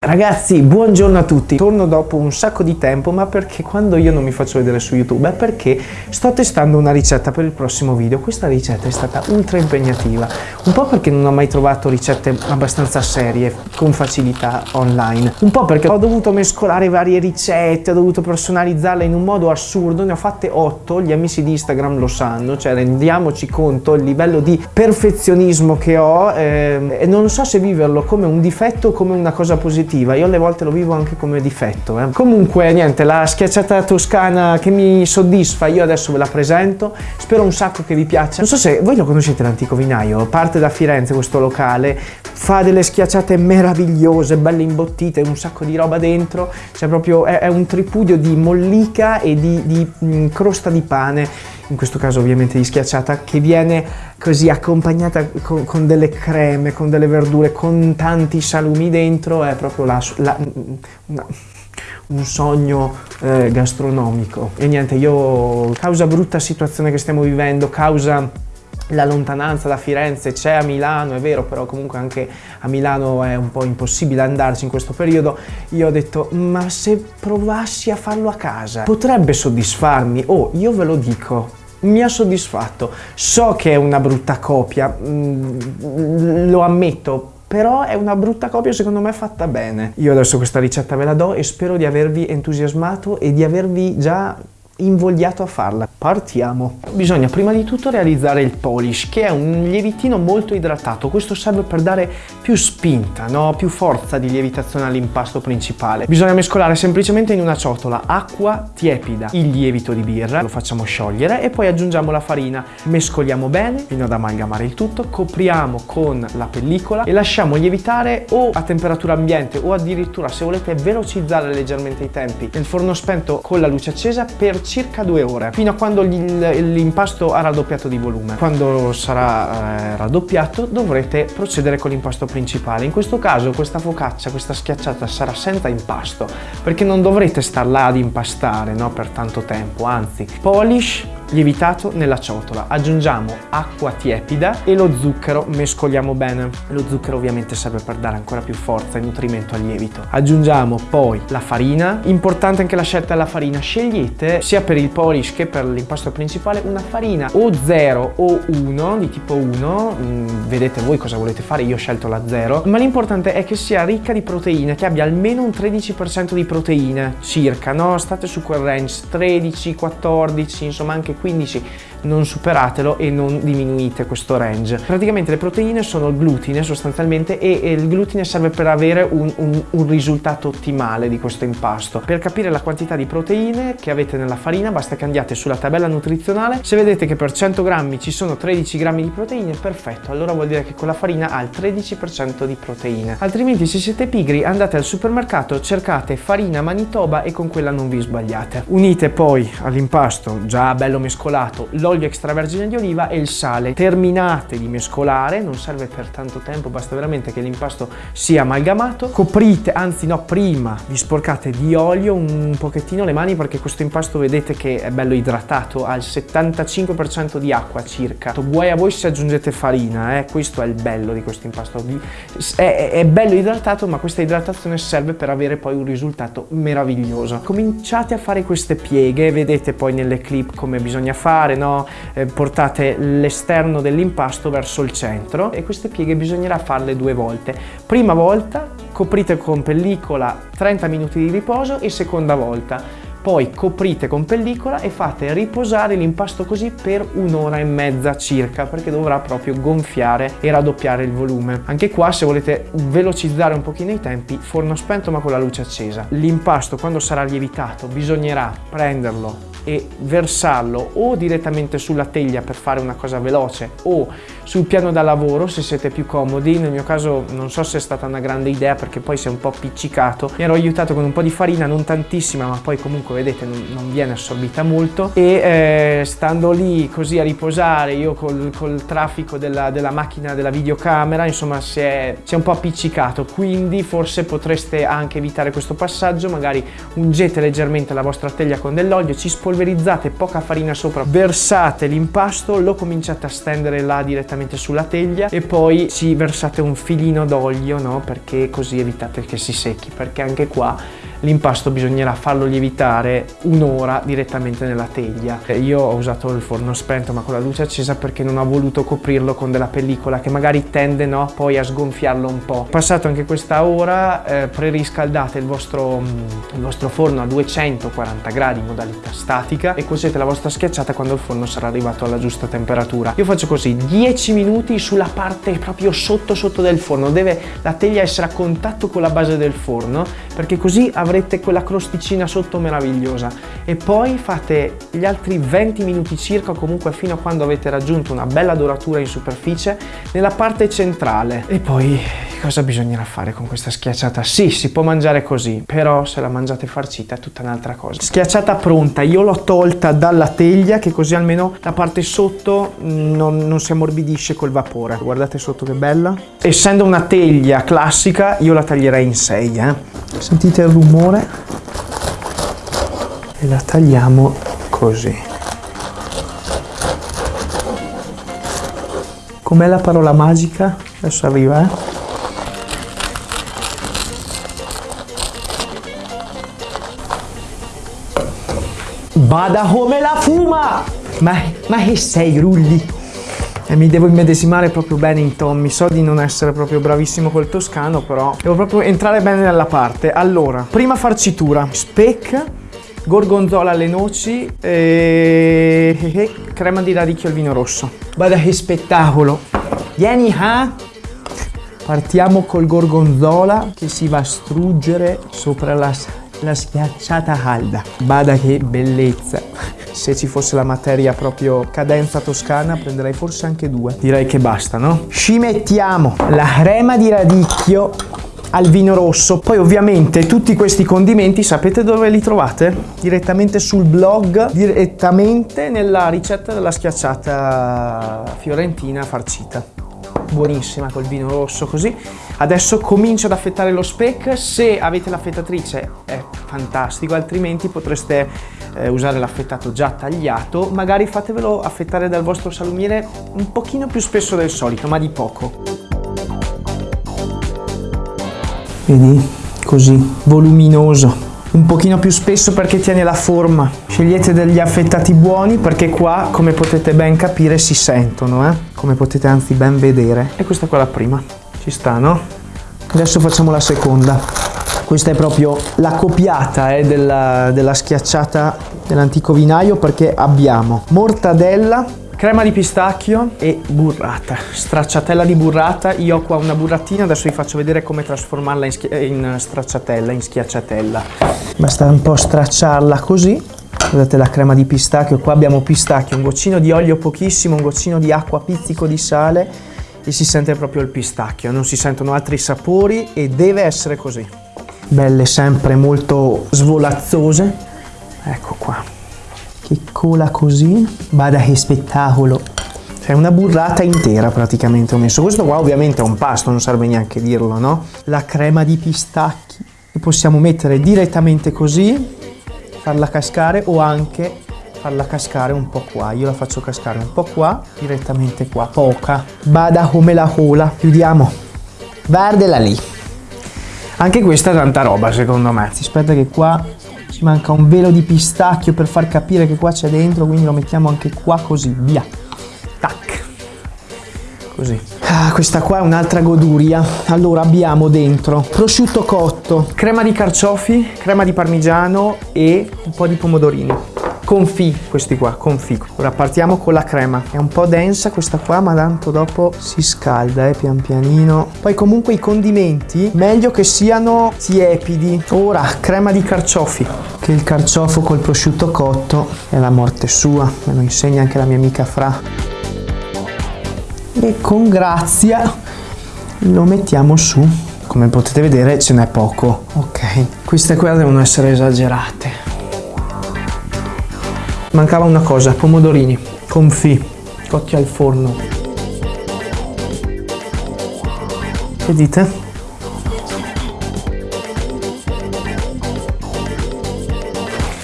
Ragazzi, buongiorno a tutti. Torno dopo un sacco di tempo, ma perché quando io non mi faccio vedere su YouTube? È perché sto testando una ricetta per il prossimo video. Questa ricetta è stata ultra impegnativa, un po' perché non ho mai trovato ricette abbastanza serie, con facilità online, un po' perché ho dovuto mescolare varie ricette, ho dovuto personalizzarle in un modo assurdo, ne ho fatte 8, gli amici di Instagram lo sanno, cioè rendiamoci conto il livello di perfezionismo che ho eh, e non so se viverlo come un difetto o come una cosa positiva positiva, io alle volte lo vivo anche come difetto. Eh. Comunque niente, la schiacciata toscana che mi soddisfa, io adesso ve la presento, spero un sacco che vi piaccia. Non so se voi lo conoscete l'antico vinaio, parte da Firenze questo locale, fa delle schiacciate meravigliose, belle imbottite, un sacco di roba dentro, cioè proprio è, è un tripudio di mollica e di, di mh, mm, crosta di pane in questo caso ovviamente di schiacciata, che viene così accompagnata con, con, delle creme, con delle verdure, con tanti salumi dentro, è proprio la, la, una, un sogno eh, gastronomico. E niente, io, causa brutta situazione che stiamo vivendo, causa la lontananza da Firenze c'è a Milano, è vero, però comunque anche a Milano è un po' impossibile andarci in questo periodo, io ho detto ma se provassi a farlo a casa potrebbe soddisfarmi? Oh, io ve lo dico, mi ha soddisfatto. So che è una brutta copia, mm, lo ammetto, però è una brutta copia secondo me fatta bene. Io adesso questa ricetta ve la do e spero di avervi entusiasmato e di avervi già invogliato a farla. Partiamo. Bisogna prima di tutto realizzare il polish, che è un lievitino molto idratato. Questo serve per dare più spinta, no? più forza di lievitazione all'impasto principale. Bisogna mescolare semplicemente in una ciotola acqua tiepida, il lievito di birra, lo facciamo sciogliere e poi aggiungiamo la farina. Mescoliamo bene fino ad amalgamare il tutto, copriamo con la pellicola e lasciamo lievitare o a temperatura ambiente o addirittura se volete velocizzare leggermente i tempi nel forno spento con la luce accesa per circa due ore, fino a quando l'impasto ha raddoppiato di volume. Quando sarà eh, raddoppiato dovrete procedere con l'impasto principale. In questo caso questa focaccia, questa schiacciata sarà senza impasto, perché non dovrete star là ad impastare no, per tanto tempo, anzi, polish lievitato nella ciotola. Aggiungiamo acqua tiepida e lo zucchero mescoliamo bene. Lo zucchero ovviamente serve per dare ancora più forza e nutrimento al lievito. Aggiungiamo poi la farina. Importante anche la scelta della farina. Scegliete sia per il polish che per l'impasto principale una farina o 0 o 1 di tipo 1. Mm, vedete voi cosa volete fare, io ho scelto la 0. Ma l'importante è che sia ricca di proteine, che abbia almeno un 13% di proteine circa, no? State su quel range 13, 14, insomma anche 15 non superatelo e non diminuite questo range. Praticamente le proteine sono il glutine sostanzialmente e, il glutine serve per avere un, un, un, risultato ottimale di questo impasto. Per capire la quantità di proteine che avete nella farina basta che andiate sulla tabella nutrizionale, se vedete che per 100 grammi ci sono 13 grammi di proteine, perfetto, allora vuol dire che quella farina ha il 13% di proteine. Altrimenti se siete pigri andate al supermercato, cercate farina Manitoba e con quella non vi sbagliate. Unite poi all'impasto già bello mescolato l'olio extravergine di oliva e il sale. Terminate di mescolare, non serve per tanto tempo, basta veramente che l'impasto sia amalgamato. Coprite, anzi no, prima vi sporcate di olio un pochettino le mani perché questo impasto vedete che è bello idratato, ha il 75% di acqua circa. Guai a voi se aggiungete farina, eh? questo è il bello di questo impasto. È, è bello idratato ma questa idratazione serve per avere poi un risultato meraviglioso. Cominciate a fare queste pieghe, vedete poi nelle clip come bisogna fare, no? Eh, portate l'esterno dell'impasto verso il centro e queste pieghe bisognerà farle due volte. Prima volta coprite con pellicola 30 minuti di riposo e seconda volta poi coprite con pellicola e fate riposare l'impasto così per un'ora e mezza circa perché dovrà proprio gonfiare e raddoppiare il volume. Anche qua se volete velocizzare un pochino i tempi, forno spento ma con la luce accesa. L'impasto quando sarà lievitato bisognerà prenderlo e versarlo o direttamente sulla teglia per fare una cosa veloce o sul piano da lavoro se siete più comodi. Nel mio caso non so se è stata una grande idea perché poi si è un po' appiccicato. Mi ero aiutato con un po' di farina, non tantissima ma poi comunque vedete non, viene assorbita molto. E eh, stando lì così a riposare io col, col traffico della, della, macchina della videocamera insomma si è, si è un po' appiccicato. Quindi forse potreste anche evitare questo passaggio. Magari ungete leggermente la vostra teglia con dell'olio ci spolverizzate poca farina sopra versate l'impasto lo cominciate a stendere là direttamente sulla teglia e poi ci versate un filino d'olio no? Perché così evitate che si secchi perché anche qua l'impasto bisognerà farlo lievitare un'ora direttamente nella teglia. Io ho usato il forno spento ma con la luce accesa perché non ho voluto coprirlo con della pellicola che magari tende no, poi a sgonfiarlo un po'. Passato anche questa ora eh, preriscaldate il vostro, mm, il vostro forno a 240 gradi in modalità statica e cuocete la vostra schiacciata quando il forno sarà arrivato alla giusta temperatura. Io faccio così 10 minuti sulla parte proprio sotto sotto del forno, deve la teglia essere a contatto con la base del forno perché così avrete quella crosticina sotto meravigliosa. E poi fate gli altri 20 minuti circa comunque fino a quando avete raggiunto una bella doratura in superficie nella parte centrale. E poi cosa bisognerà fare con questa schiacciata? Sì, si può mangiare così, però se la mangiate farcita è tutta un'altra cosa. Schiacciata pronta, io l'ho tolta dalla teglia che così almeno la parte sotto non, non si ammorbidisce col vapore. Guardate sotto che bella. Essendo una teglia classica, io la taglierei in 6, eh. Sentite il rumore? E la tagliamo così. Com'è la parola magica? Adesso arriva, eh? Bada come la fuma! Ma, ma che sei, Rulli? E mi devo immedesimare proprio bene in Tommy. So di non essere proprio bravissimo col toscano, però devo proprio entrare bene nella parte. Allora, prima farcitura. Speck, gorgonzola alle noci e crema di radicchio al vino rosso. Guarda che spettacolo! Vieni, ha! Partiamo col gorgonzola che si va a struggere sopra la la schiacciata calda. Bada che bellezza. Se ci fosse la materia proprio cadenza toscana prenderei forse anche due. Direi che basta, no? Ci mettiamo la crema di radicchio al vino rosso. Poi ovviamente tutti questi condimenti sapete dove li trovate? Direttamente sul blog, direttamente nella ricetta della schiacciata fiorentina farcita buonissima col vino rosso così. Adesso comincio ad affettare lo speck, se avete l'affettatrice è fantastico, altrimenti potreste eh, usare l'affettato già tagliato, magari fatevelo affettare dal vostro salumiere un pochino più spesso del solito, ma di poco. Vedi? Così, voluminoso un pochino più spesso perché tiene la forma. Scegliete degli affettati buoni perché qua, come potete ben capire, si sentono, eh? come potete anzi ben vedere. E questa è la prima, ci sta, no? Adesso facciamo la seconda. Questa è proprio la copiata eh, della, della schiacciata dell'antico vinaio perché abbiamo mortadella, crema di pistacchio e burrata, stracciatella di burrata, io ho qua una burratina, adesso vi faccio vedere come trasformarla in, in stracciatella, in schiacciatella. Basta un po' stracciarla così, vedete la crema di pistacchio, qua abbiamo pistacchio, un goccino di olio pochissimo, un goccino di acqua, pizzico di sale e si sente proprio il pistacchio, non si sentono altri sapori e deve essere così. Belle sempre molto svolazzose, ecco qua. Che cola così. Bada che spettacolo. Cioè una burrata intera praticamente ho messo. Questo qua ovviamente è un pasto non serve neanche dirlo no? La crema di pistacchi. Possiamo mettere direttamente così farla cascare o anche farla cascare un po' qua. Io la faccio cascare un po' qua direttamente qua. Poca. Bada come la cola. Chiudiamo. Guardala lì. Anche questa è tanta roba secondo me. Aspetta che qua ci manca un velo di pistacchio per far capire che qua c'è dentro, quindi lo mettiamo anche qua così, via. Tac. Così. Ah, questa qua è un'altra goduria. Allora abbiamo dentro prosciutto cotto, crema di carciofi, crema di parmigiano e un po' di pomodorini confì questi qua, confì. Ora partiamo con la crema. È un po' densa questa qua, ma tanto dopo si scalda, eh, pian pianino. Poi comunque i condimenti, meglio che siano tiepidi. Ora, crema di carciofi. Che il carciofo col prosciutto cotto è la morte sua. Me lo insegna anche la mia amica Fra. E con grazia lo mettiamo su. Come potete vedere ce n'è poco. Ok, queste qua devono essere esagerate mancava una cosa, pomodorini, confì, cotti al forno. Che dite?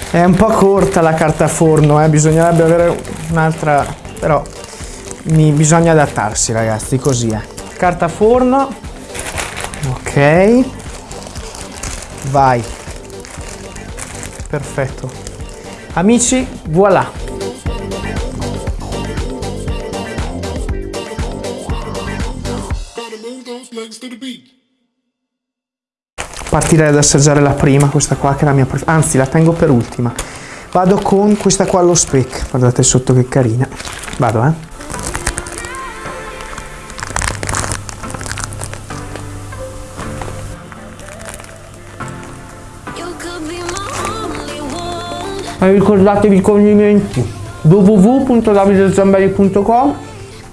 È un po' corta la carta forno, eh? bisognerebbe avere un'altra, però mi, bisogna adattarsi ragazzi, così è. Carta forno, ok, vai, perfetto. Amici, voilà. Partirei ad assaggiare la prima, questa qua che è la mia preferita, anzi la tengo per ultima. Vado con questa qua allo speck, guardate sotto che carina. Vado eh. E ricordatevi i condimenti www.davidezambelli.com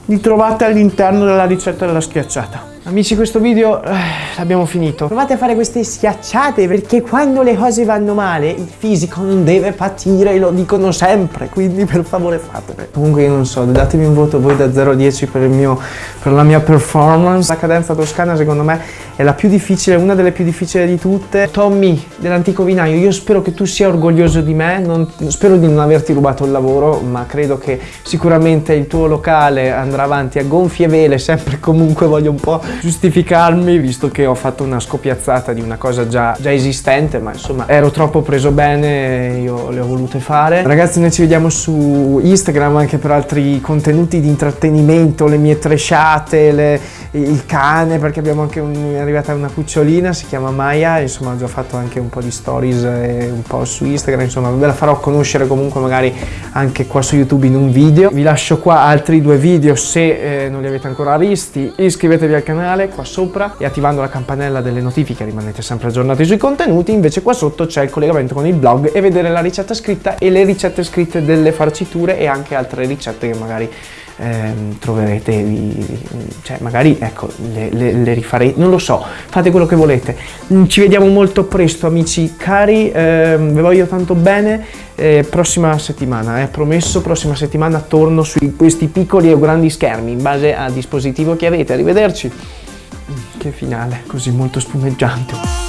li trovate all'interno della ricetta della schiacciata. Amici questo video eh, l'abbiamo finito. Provate a fare queste schiacciate perché quando le cose vanno male il fisico non deve patire, lo dicono sempre, quindi per favore fatele. Comunque io non so, datemi un voto voi da 0 a 10 per, mio, per la mia performance. La cadenza toscana secondo me è la più difficile, una delle più difficili di tutte. Tommy dell'antico vinaio, io spero che tu sia orgoglioso di me, non, spero di non averti rubato il lavoro, ma credo che sicuramente il tuo locale andrà avanti a gonfie vele, sempre comunque voglio un po' giustificarmi visto che ho fatto una scopiazzata di una cosa già, già esistente ma insomma ero troppo preso bene io le ho volute fare. Ragazzi noi ci vediamo su Instagram anche per altri contenuti di intrattenimento le mie tresciate le, il cane perché abbiamo anche un, è arrivata una cucciolina si chiama Maya insomma ho già fatto anche un po' di stories e un po' su Instagram insomma ve la farò conoscere comunque magari anche qua su YouTube in un video. Vi lascio qua altri due video se eh, non li avete ancora visti. Iscrivetevi al canale canale qua sopra e attivando la campanella delle notifiche rimanete sempre aggiornati sui contenuti invece qua sotto c'è il collegamento con il blog e vedere la ricetta scritta e le ricette scritte delle farciture e anche altre ricette che magari ehm, troverete cioè magari ecco le, le, le, rifarei non lo so fate quello che volete. Mm, ci vediamo molto presto amici cari ehm, vi voglio tanto bene eh, prossima settimana eh, promesso prossima settimana torno su questi piccoli o grandi schermi in base al dispositivo che avete. Arrivederci. Che finale così molto spumeggiante